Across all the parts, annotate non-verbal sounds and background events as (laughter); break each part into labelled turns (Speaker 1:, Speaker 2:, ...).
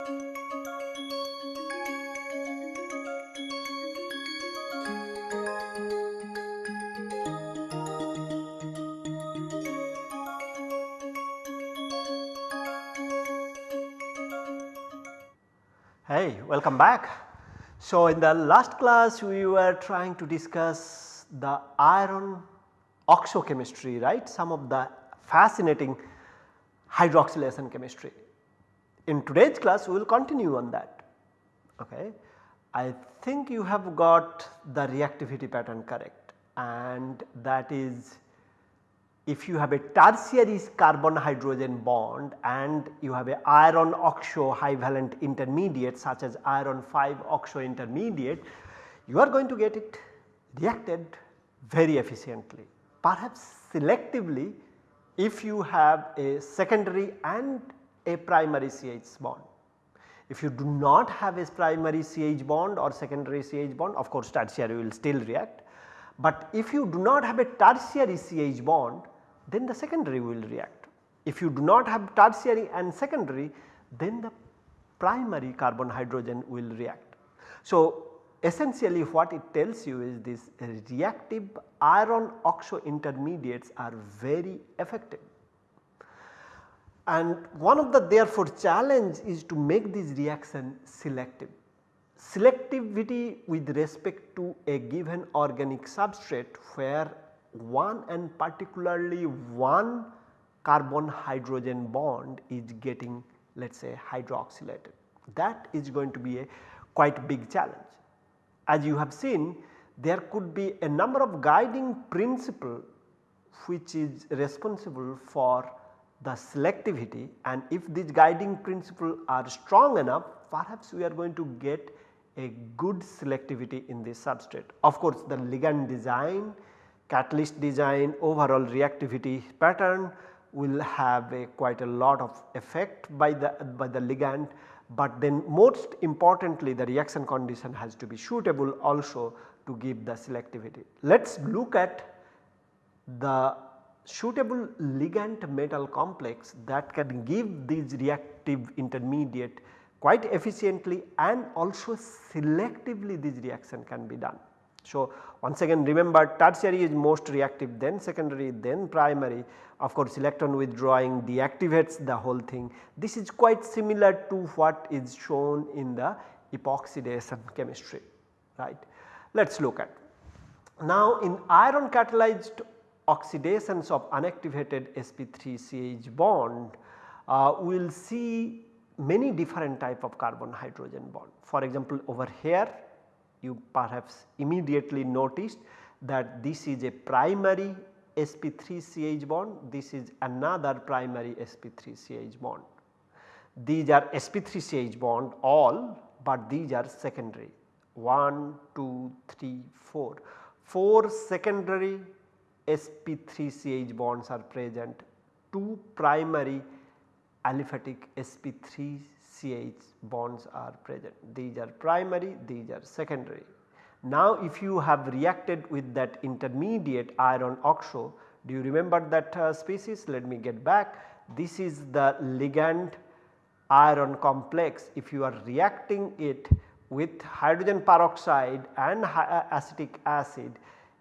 Speaker 1: Hey, welcome back. So, in the last class we were trying to discuss the iron oxochemistry right some of the fascinating hydroxylation chemistry. In today's class we will continue on that. Okay. I think you have got the reactivity pattern correct and that is if you have a tertiary carbon hydrogen bond and you have a iron oxo high valent intermediate such as iron 5 oxo intermediate you are going to get it reacted very efficiently. Perhaps selectively if you have a secondary and a primary CH bond. If you do not have a primary CH bond or secondary CH bond of course tertiary will still react. But if you do not have a tertiary CH bond then the secondary will react. If you do not have tertiary and secondary then the primary carbon hydrogen will react. So, essentially what it tells you is this reactive iron oxo intermediates are very effective. And one of the therefore challenge is to make this reaction selective. Selectivity with respect to a given organic substrate where one and particularly one carbon hydrogen bond is getting let us say hydroxylated. That is going to be a quite big challenge. As you have seen there could be a number of guiding principle which is responsible for the selectivity and if these guiding principles are strong enough perhaps we are going to get a good selectivity in this substrate. Of course, the ligand design catalyst design overall reactivity pattern will have a quite a lot of effect by the by the ligand but then most importantly the reaction condition has to be suitable also to give the selectivity. Let us look at the suitable ligand metal complex that can give these reactive intermediate quite efficiently and also selectively this reaction can be done. So, once again remember tertiary is most reactive then secondary then primary of course electron withdrawing deactivates the whole thing. This is quite similar to what is shown in the epoxidation chemistry right. Let us look at. Now in iron catalyzed oxidations of unactivated sp3ch bond uh, we will see many different type of carbon hydrogen bond. For example over here you perhaps immediately noticed that this is a primary sp3ch bond, this is another primary sp3ch bond. These are sp3ch bond all but these are secondary 1, 2, 3, 4. 4 secondary sp3ch bonds are present, 2 primary aliphatic sp3 CH bonds are present. These are primary, these are secondary. Now if you have reacted with that intermediate iron oxo, do you remember that uh, species? Let me get back. This is the ligand iron complex. If you are reacting it with hydrogen peroxide and uh, acetic acid,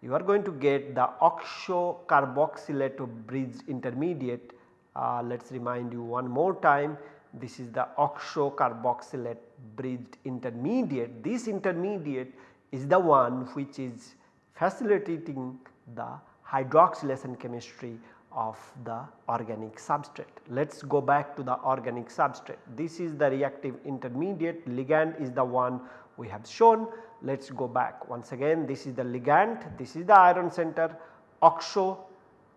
Speaker 1: you are going to get the oxo carboxylate bridge intermediate. Uh, Let us remind you one more time this is the oxo carboxylate bridged intermediate. This intermediate is the one which is facilitating the hydroxylation chemistry of the organic substrate. Let us go back to the organic substrate. This is the reactive intermediate ligand is the one we have shown. Let us go back once again this is the ligand, this is the iron center oxo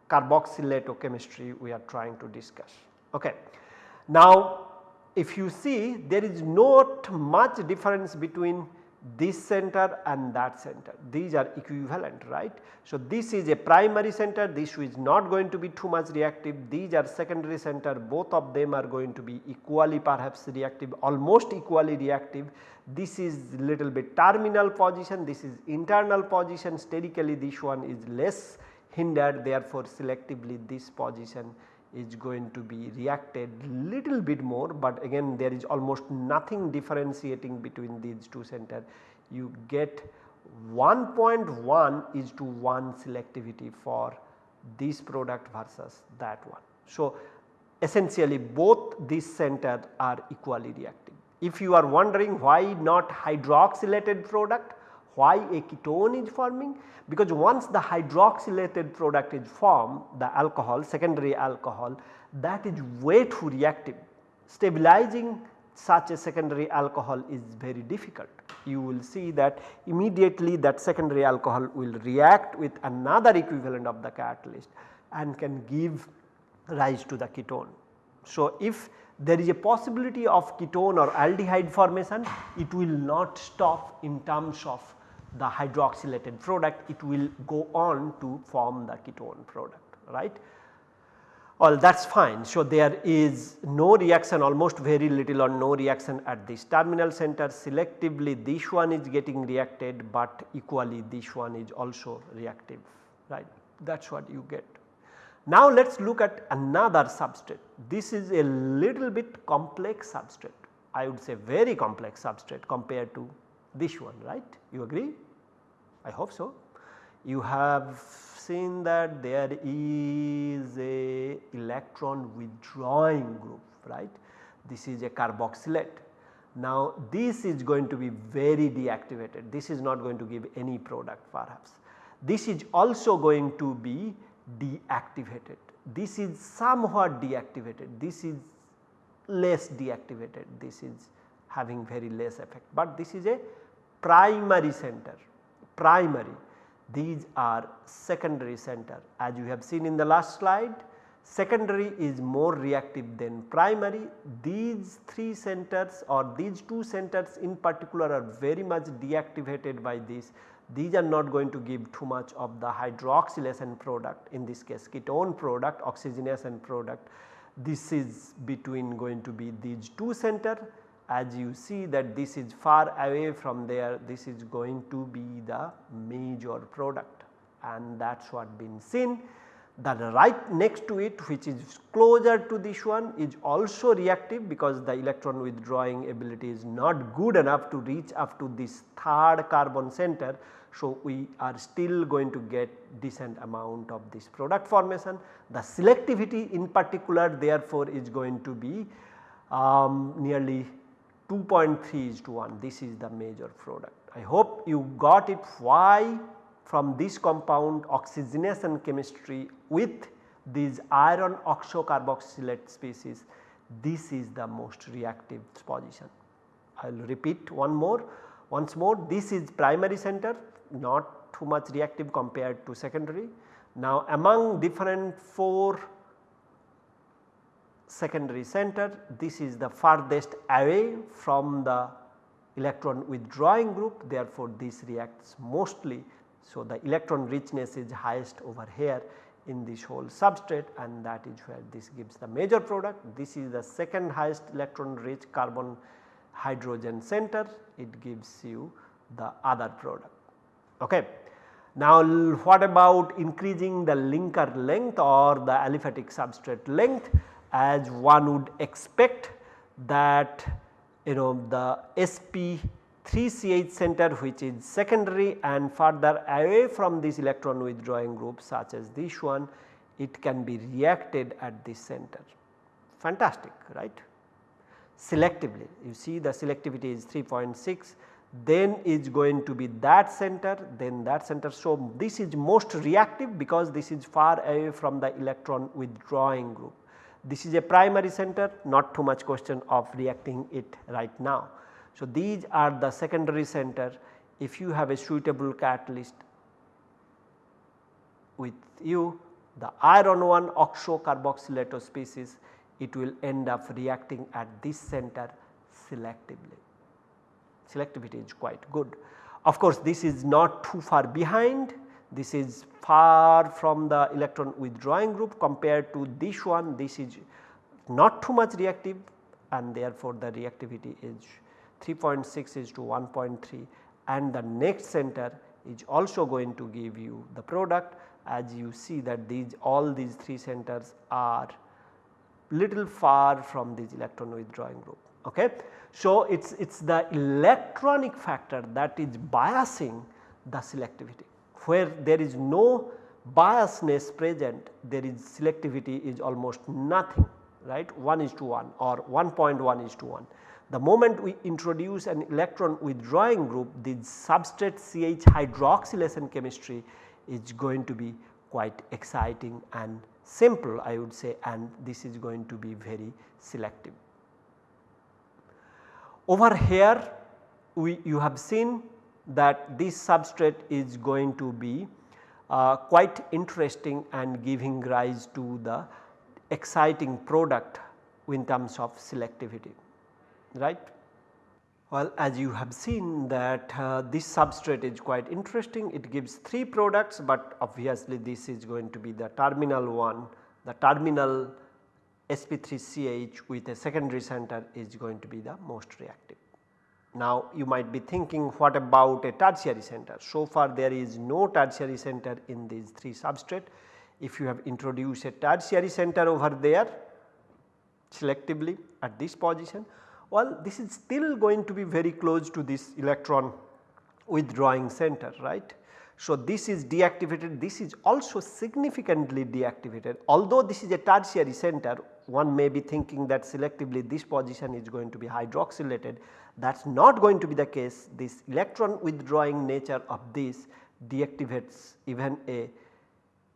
Speaker 1: carboxylate chemistry we are trying to discuss. Okay. Now if you see there is not much difference between this center and that center. These are equivalent right. So, this is a primary center. This is not going to be too much reactive. These are secondary center. Both of them are going to be equally perhaps reactive almost equally reactive. This is little bit terminal position. This is internal position. Sterically this one is less hindered. Therefore selectively this position is going to be reacted little bit more but again there is almost nothing differentiating between these two center. You get 1.1 is to 1 selectivity for this product versus that one. So, essentially both these centers are equally reactive. If you are wondering why not hydroxylated product, why a ketone is forming? Because once the hydroxylated product is formed, the alcohol, secondary alcohol that is way too reactive. Stabilizing such a secondary alcohol is very difficult. You will see that immediately that secondary alcohol will react with another equivalent of the catalyst and can give rise to the ketone. So, if there is a possibility of ketone or aldehyde formation, it will not stop in terms of the hydroxylated product, it will go on to form the ketone product, right. Well that is fine. So, there is no reaction almost very little or no reaction at this terminal center selectively this one is getting reacted but equally this one is also reactive right that is what you get. Now let us look at another substrate. This is a little bit complex substrate. I would say very complex substrate compared to this one right you agree I hope so. You have seen that there is a electron withdrawing group right this is a carboxylate. Now this is going to be very deactivated this is not going to give any product perhaps. This is also going to be deactivated. This is somewhat deactivated, this is less deactivated, this is having very less effect, but this is a primary center, primary. These are secondary center as you have seen in the last slide. Secondary is more reactive than primary. These 3 centers or these 2 centers in particular are very much deactivated by this these are not going to give too much of the hydroxylation product in this case ketone product oxygenation product. This is between going to be these two center as you see that this is far away from there this is going to be the major product and that is what been seen. The right next to it which is closer to this one is also reactive because the electron withdrawing ability is not good enough to reach up to this third carbon center so, we are still going to get decent amount of this product formation. The selectivity in particular therefore is going to be um, nearly 2.3 is to 1 this is the major product. I hope you got it why from this compound oxygenation chemistry with these iron oxocarboxylate species this is the most reactive position. I will repeat one more once more this is primary center not too much reactive compared to secondary. Now among different 4 secondary center this is the farthest away from the electron withdrawing group therefore this reacts mostly. So the electron richness is highest over here in this whole substrate and that is where this gives the major product. This is the second highest electron rich carbon hydrogen center it gives you the other product. Okay. Now what about increasing the linker length or the aliphatic substrate length as one would expect that you know the sp3ch center which is secondary and further away from this electron withdrawing group such as this one it can be reacted at this center fantastic right. Selectively you see the selectivity is 3.6 then is going to be that center then that center. So, this is most reactive because this is far away from the electron withdrawing group. This is a primary center not too much question of reacting it right now. So, these are the secondary center if you have a suitable catalyst with you the iron 1 oxocarboxylato species it will end up reacting at this center selectively selectivity is quite good. Of course, this is not too far behind this is far from the electron withdrawing group compared to this one this is not too much reactive and therefore the reactivity is 3.6 is to 1.3 and the next center is also going to give you the product as you see that these all these 3 centers are little far from this electron withdrawing group. Okay. So, it is it's the electronic factor that is biasing the selectivity where there is no biasness present there is selectivity is almost nothing right 1 is to 1 or 1.1 is to 1. The moment we introduce an electron withdrawing group the substrate CH hydroxylation chemistry is going to be quite exciting and simple I would say and this is going to be very selective. Over here we you have seen that this substrate is going to be uh, quite interesting and giving rise to the exciting product in terms of selectivity right. Well as you have seen that uh, this substrate is quite interesting it gives 3 products but obviously this is going to be the terminal one the terminal sp3ch with a secondary center is going to be the most reactive. Now you might be thinking what about a tertiary center. So far there is no tertiary center in these 3 substrate. If you have introduced a tertiary center over there selectively at this position, well this is still going to be very close to this electron withdrawing center right. So this is deactivated, this is also significantly deactivated although this is a tertiary center one may be thinking that selectively this position is going to be hydroxylated. That is not going to be the case. This electron withdrawing nature of this deactivates even a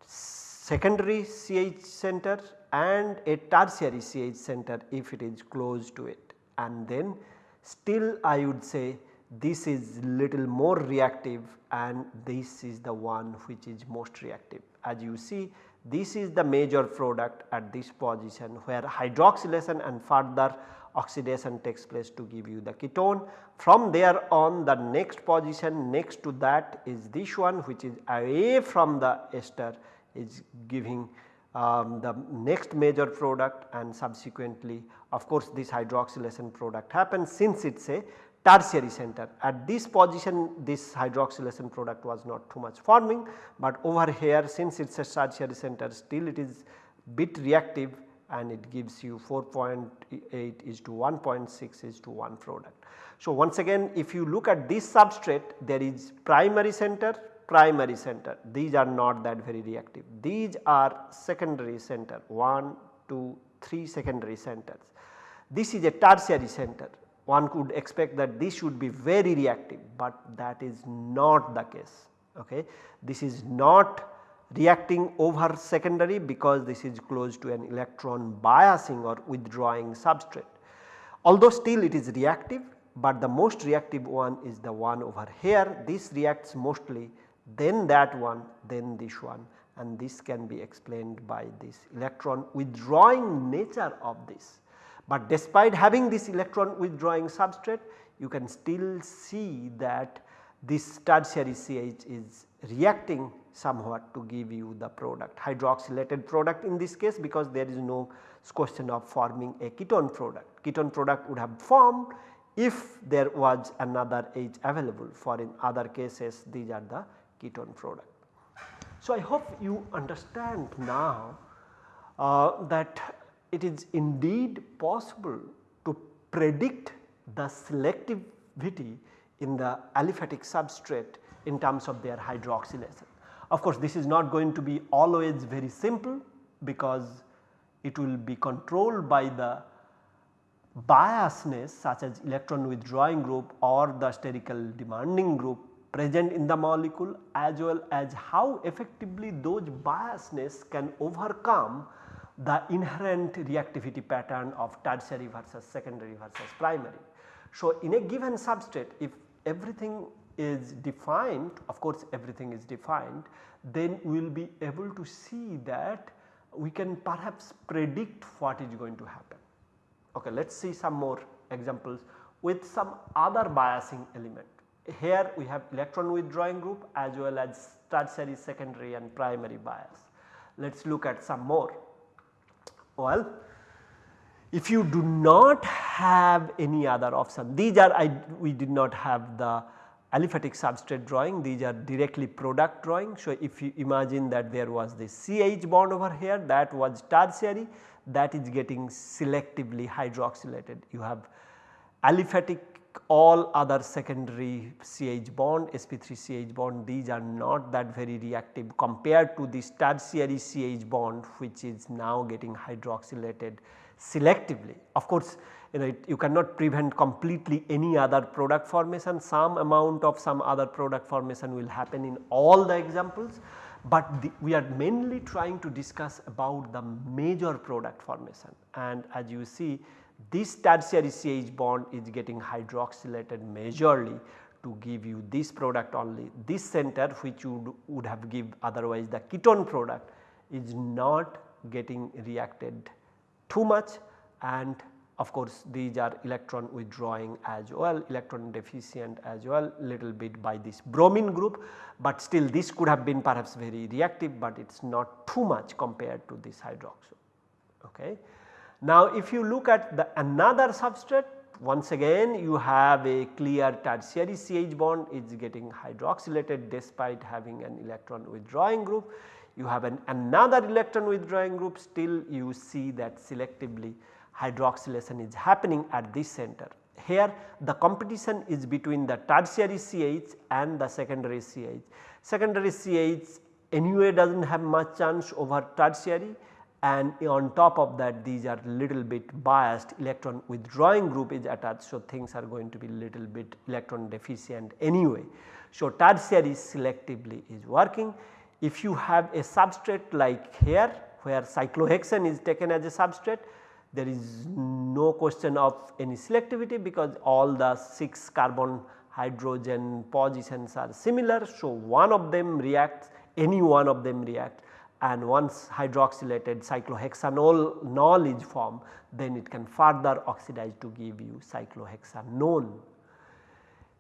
Speaker 1: secondary CH center and a tertiary CH center if it is close to it. And then still I would say this is little more reactive and this is the one which is most reactive. As you see this is the major product at this position where hydroxylation and further oxidation takes place to give you the ketone. From there on the next position next to that is this one which is away from the ester is giving um, the next major product and subsequently of course this hydroxylation product happens since it is a tertiary center. At this position this hydroxylation product was not too much forming, but over here since it is a tertiary center still it is bit reactive and it gives you 4.8 is to 1.6 is to 1 product. So, once again if you look at this substrate there is primary center, primary center these are not that very reactive. These are secondary center 1, 2, 3 secondary centers. This is a tertiary center one could expect that this should be very reactive, but that is not the case. Okay. This is not reacting over secondary because this is close to an electron biasing or withdrawing substrate. Although still it is reactive, but the most reactive one is the one over here this reacts mostly then that one then this one and this can be explained by this electron withdrawing nature of this. But despite having this electron withdrawing substrate you can still see that this tertiary CH is reacting somewhat to give you the product hydroxylated product in this case because there is no question of forming a ketone product. Ketone product would have formed if there was another H available for in other cases these are the ketone product. So, I hope you understand now uh, that it is indeed possible to predict the selectivity in the aliphatic substrate in terms of their hydroxylation. Of course, this is not going to be always very simple because it will be controlled by the biasness such as electron withdrawing group or the sterical demanding group present in the molecule as well as how effectively those biasness can overcome the inherent reactivity pattern of tertiary versus secondary versus primary. So, in a given substrate if everything is defined of course everything is defined then we will be able to see that we can perhaps predict what is going to happen. Okay, let us see some more examples with some other biasing element. Here we have electron withdrawing group as well as tertiary, secondary and primary bias. Let us look at some more. Well, if you do not have any other option, these are I, we did not have the aliphatic substrate drawing, these are directly product drawing. So, if you imagine that there was this CH bond over here that was tertiary, that is getting selectively hydroxylated. You have aliphatic all other secondary CH bond sp3 CH bond these are not that very reactive compared to this tertiary CH bond which is now getting hydroxylated selectively. Of course, you know it, you cannot prevent completely any other product formation some amount of some other product formation will happen in all the examples, but the, we are mainly trying to discuss about the major product formation and as you see this tertiary CH bond is getting hydroxylated majorly to give you this product only. This center which would, would have give otherwise the ketone product is not getting reacted too much and of course these are electron withdrawing as well electron deficient as well little bit by this bromine group, but still this could have been perhaps very reactive, but it is not too much compared to this hydroxyl. Okay. Now if you look at the another substrate once again you have a clear tertiary CH bond is getting hydroxylated despite having an electron withdrawing group. You have an another electron withdrawing group still you see that selectively hydroxylation is happening at this center. Here the competition is between the tertiary CH and the secondary CH. Secondary CH anyway does not have much chance over tertiary and on top of that these are little bit biased electron withdrawing group is attached. So, things are going to be little bit electron deficient anyway. So, tertiary selectively is working. If you have a substrate like here where cyclohexane is taken as a substrate there is no question of any selectivity because all the 6 carbon hydrogen positions are similar. So, one of them reacts any one of them react and once hydroxylated cyclohexanol nol is formed then it can further oxidize to give you cyclohexanone.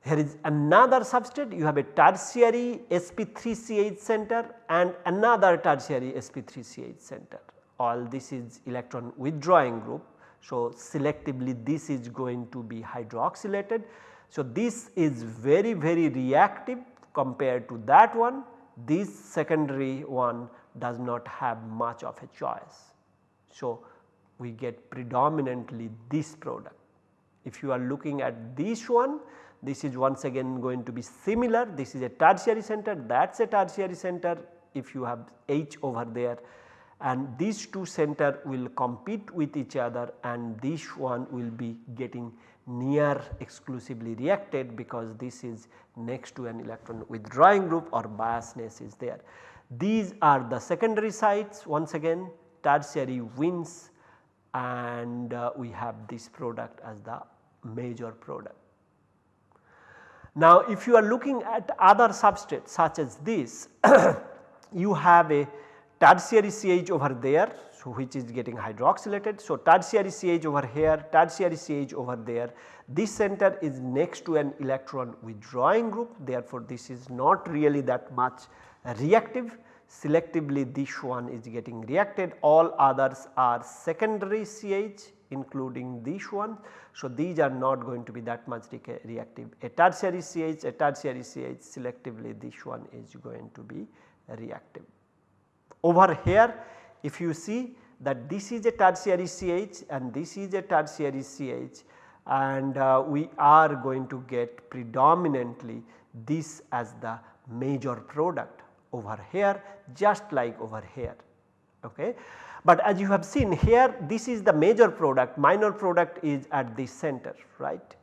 Speaker 1: Here is another substrate you have a tertiary sp3ch center and another tertiary sp3ch center all this is electron withdrawing group. So, selectively this is going to be hydroxylated. So, this is very very reactive compared to that one this secondary one does not have much of a choice. So, we get predominantly this product. If you are looking at this one this is once again going to be similar this is a tertiary center that is a tertiary center if you have H over there and these two center will compete with each other and this one will be getting near exclusively reacted because this is next to an electron withdrawing group or biasness is there. These are the secondary sites once again tertiary wins and uh, we have this product as the major product. Now if you are looking at other substrates such as this (coughs) you have a tertiary CH over there so which is getting hydroxylated. So tertiary CH over here, tertiary CH over there. This center is next to an electron withdrawing group therefore this is not really that much reactive selectively this one is getting reacted all others are secondary CH including this one. So, these are not going to be that much reactive a tertiary CH a tertiary CH selectively this one is going to be reactive. Over here if you see that this is a tertiary CH and this is a tertiary CH and uh, we are going to get predominantly this as the major product over here just like over here. Okay. But as you have seen here this is the major product minor product is at this center right.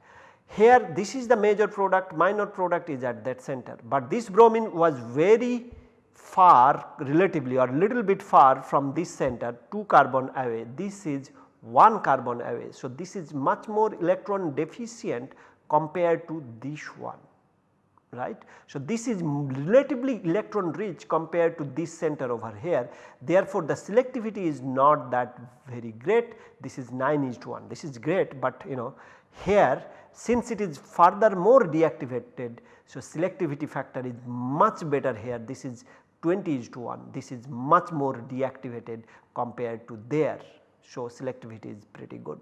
Speaker 1: Here this is the major product minor product is at that center, but this bromine was very far relatively or little bit far from this center 2 carbon away this is 1 carbon away. So, this is much more electron deficient compared to this one right. So, this is relatively electron rich compared to this center over here therefore, the selectivity is not that very great this is 9 is to 1 this is great, but you know here since it is further more deactivated. So, selectivity factor is much better here this is 20 is to 1 this is much more deactivated compared to there. So, selectivity is pretty good.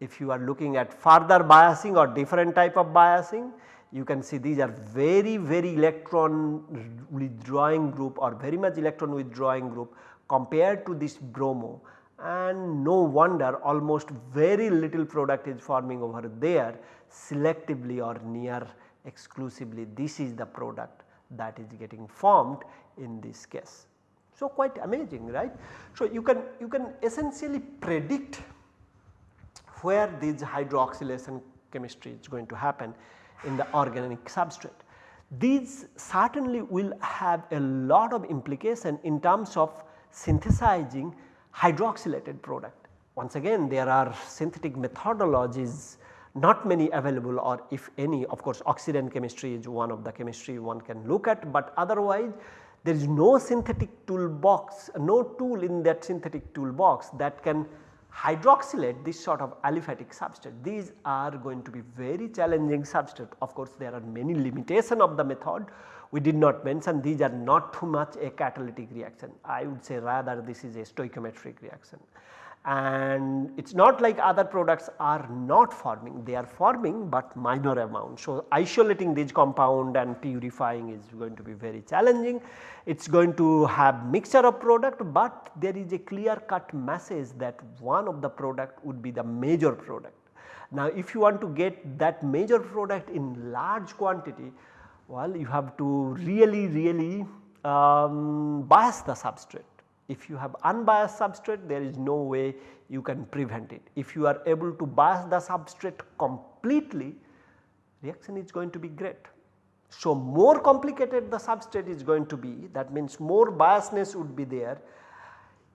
Speaker 1: If you are looking at further biasing or different type of biasing you can see these are very very electron withdrawing group or very much electron withdrawing group compared to this bromo and no wonder almost very little product is forming over there selectively or near exclusively this is the product that is getting formed in this case. So, quite amazing right. So, you can you can essentially predict where this hydroxylation chemistry is going to happen in the organic substrate. These certainly will have a lot of implication in terms of synthesizing hydroxylated product. Once again there are synthetic methodologies not many available or if any of course oxidant chemistry is one of the chemistry one can look at but otherwise there is no synthetic toolbox no tool in that synthetic toolbox that can hydroxylate this sort of aliphatic substrate. These are going to be very challenging substrate. Of course there are many limitation of the method. We did not mention these are not too much a catalytic reaction. I would say rather this is a stoichiometric reaction and it is not like other products are not forming they are forming but minor amount. So, isolating this compound and purifying is going to be very challenging it is going to have mixture of product but there is a clear cut message that one of the product would be the major product. Now if you want to get that major product in large quantity well you have to really really um, bias the substrate if you have unbiased substrate there is no way you can prevent it. If you are able to bias the substrate completely reaction is going to be great. So, more complicated the substrate is going to be that means more biasness would be there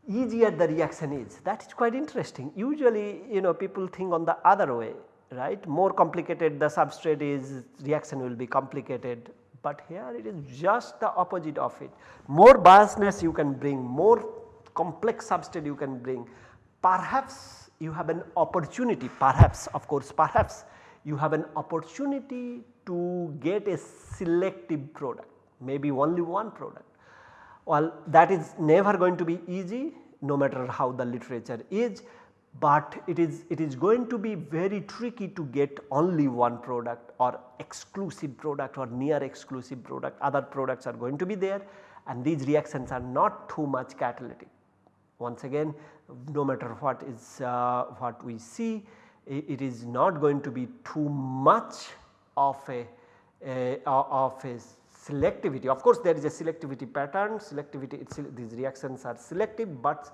Speaker 1: easier the reaction is that is quite interesting. Usually you know people think on the other way right more complicated the substrate is reaction will be complicated but here it is just the opposite of it. More biasness you can bring, more complex substrate you can bring, perhaps you have an opportunity, perhaps of course perhaps you have an opportunity to get a selective product, maybe only one product. Well that is never going to be easy no matter how the literature is but it is it is going to be very tricky to get only one product or exclusive product or near exclusive product other products are going to be there and these reactions are not too much catalytic. Once again no matter what is uh, what we see it, is not going to be too much of a, a of a selectivity. Of course there is a selectivity pattern selectivity these reactions are selective but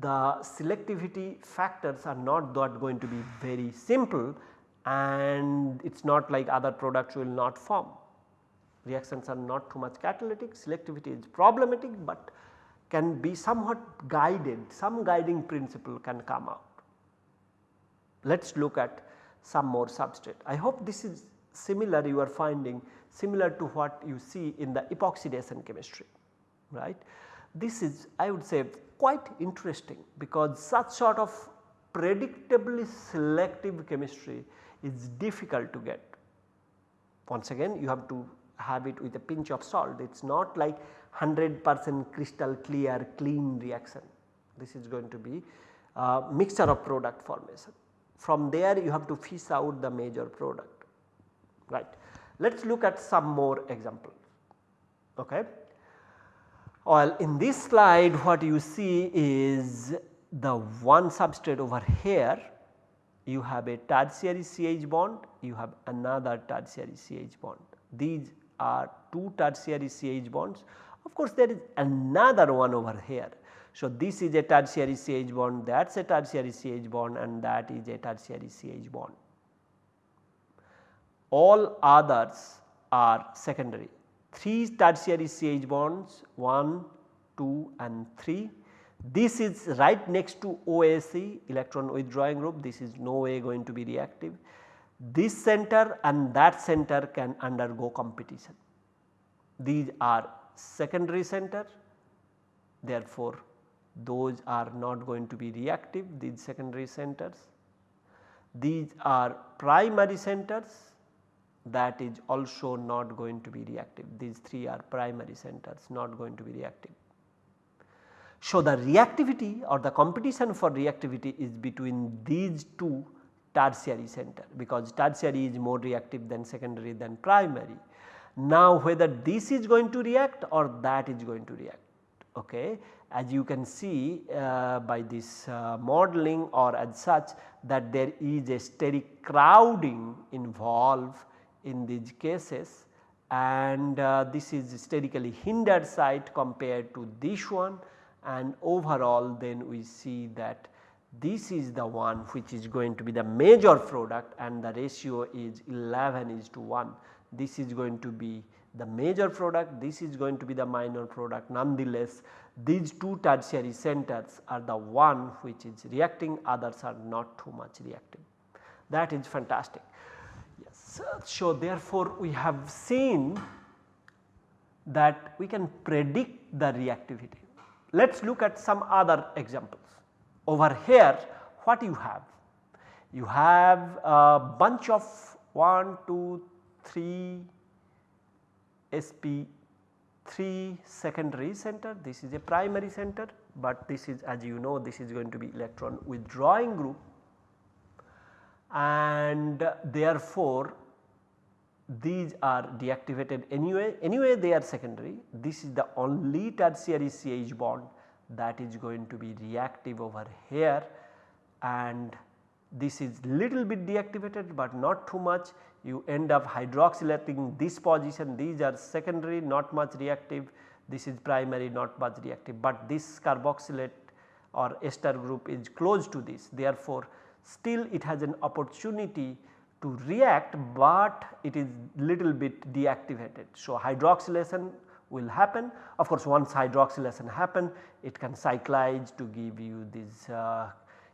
Speaker 1: the selectivity factors are not that going to be very simple and it is not like other products will not form. Reactions are not too much catalytic, selectivity is problematic, but can be somewhat guided, some guiding principle can come out. Let us look at some more substrate. I hope this is similar you are finding similar to what you see in the epoxidation chemistry right. This is I would say quite interesting because such sort of predictably selective chemistry is difficult to get. Once again you have to have it with a pinch of salt it is not like 100 percent crystal clear clean reaction this is going to be a mixture of product formation. From there you have to fish out the major product right. Let us look at some more examples. Okay. Well, in this slide what you see is the one substrate over here you have a tertiary CH bond, you have another tertiary CH bond. These are two tertiary CH bonds. Of course, there is another one over here. So, this is a tertiary CH bond, that is a tertiary CH bond and that is a tertiary CH bond. All others are secondary 3 tertiary CH bonds 1, 2 and 3. This is right next to OAC electron withdrawing group this is no way going to be reactive. This center and that center can undergo competition. These are secondary center therefore, those are not going to be reactive these secondary centers. These are primary centers that is also not going to be reactive. These 3 are primary centers not going to be reactive. So, the reactivity or the competition for reactivity is between these two tertiary center because tertiary is more reactive than secondary than primary. Now whether this is going to react or that is going to react okay as you can see uh, by this uh, modeling or as such that there is a steric crowding involved in these cases and uh, this is sterically hindered site compared to this one and overall then we see that this is the one which is going to be the major product and the ratio is 11 is to 1. This is going to be the major product, this is going to be the minor product nonetheless these two tertiary centers are the one which is reacting others are not too much reacting. that is fantastic. So, therefore, we have seen that we can predict the reactivity. Let us look at some other examples. Over here what you have? You have a bunch of 1, 2, 3 SP 3 secondary center, this is a primary center, but this is as you know this is going to be electron withdrawing group and therefore these are deactivated anyway, anyway they are secondary. This is the only tertiary CH bond that is going to be reactive over here. And this is little bit deactivated but not too much. You end up hydroxylating this position. These are secondary not much reactive. This is primary not much reactive. But this carboxylate or ester group is close to this. Therefore still it has an opportunity to react but it is little bit deactivated. So, hydroxylation will happen of course once hydroxylation happen it can cyclize to give you this uh,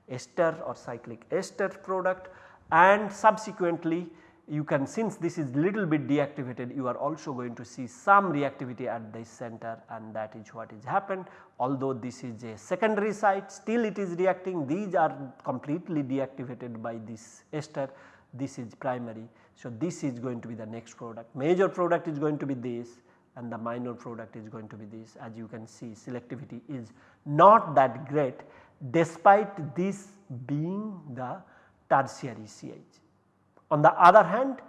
Speaker 1: ester or cyclic ester product and subsequently you can since this is little bit deactivated you are also going to see some reactivity at this center and that is what is happened. Although this is a secondary site still it is reacting these are completely deactivated by this ester this is primary. So, this is going to be the next product major product is going to be this and the minor product is going to be this as you can see selectivity is not that great despite this being the tertiary CH. On the other hand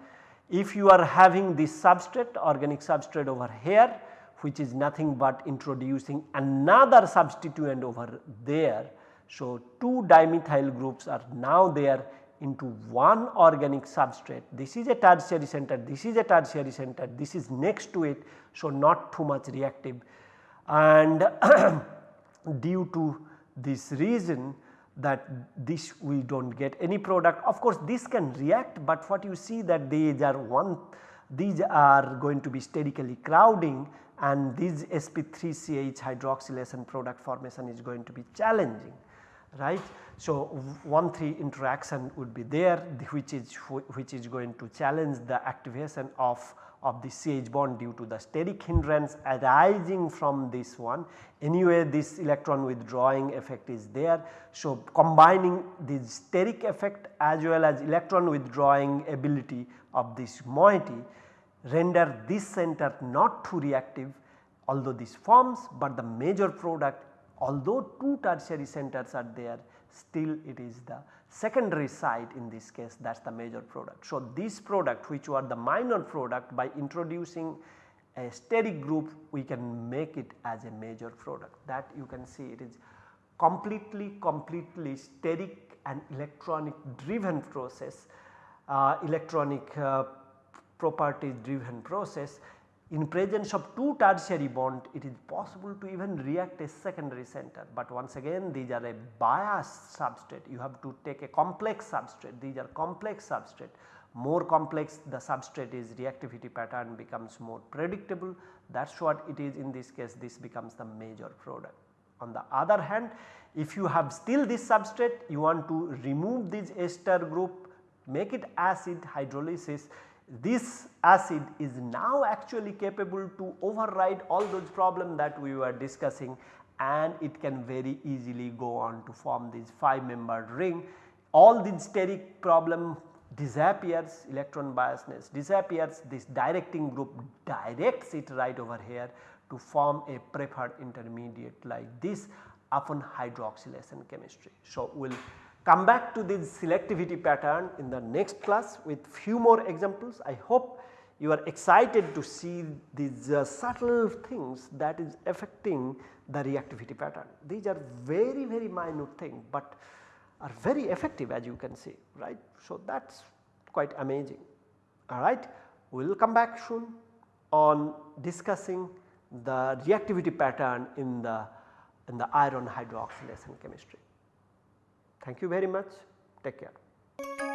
Speaker 1: if you are having this substrate organic substrate over here which is nothing but introducing another substituent over there. So, two dimethyl groups are now there into one organic substrate. This is a tertiary center, this is a tertiary center, this is next to it. So, not too much reactive and (clears throat) due to this reason that this we do not get any product. Of course, this can react, but what you see that these are one these are going to be sterically crowding and this sp3ch hydroxylation product formation is going to be challenging right. So, 1 3 interaction would be there which is which is going to challenge the activation of of the CH bond due to the steric hindrance arising from this one. Anyway this electron withdrawing effect is there. So, combining the steric effect as well as electron withdrawing ability of this moiety render this center not too reactive although this forms, but the major product although two tertiary centers are there still it is the secondary site in this case that is the major product. So, this product which were the minor product by introducing a steric group we can make it as a major product that you can see it is completely completely steric and electronic driven process uh, electronic uh, properties driven process in presence of two tertiary bond it is possible to even react a secondary center, but once again these are a biased substrate. You have to take a complex substrate. These are complex substrate. More complex the substrate is reactivity pattern becomes more predictable. That is what it is in this case. This becomes the major product. On the other hand if you have still this substrate you want to remove this ester group make it acid hydrolysis this acid is now actually capable to override all those problems that we were discussing and it can very easily go on to form this 5 membered ring. All the steric problem disappears electron biasness disappears this directing group directs it right over here to form a preferred intermediate like this upon hydroxylation chemistry. So, we will come back to this selectivity pattern in the next class with few more examples. I hope you are excited to see these uh, subtle things that is affecting the reactivity pattern. These are very very minute thing, but are very effective as you can see right. So, that is quite amazing alright. We will come back soon on discussing the reactivity pattern in the in the iron hydroxylation chemistry. Thank you very much. Take care.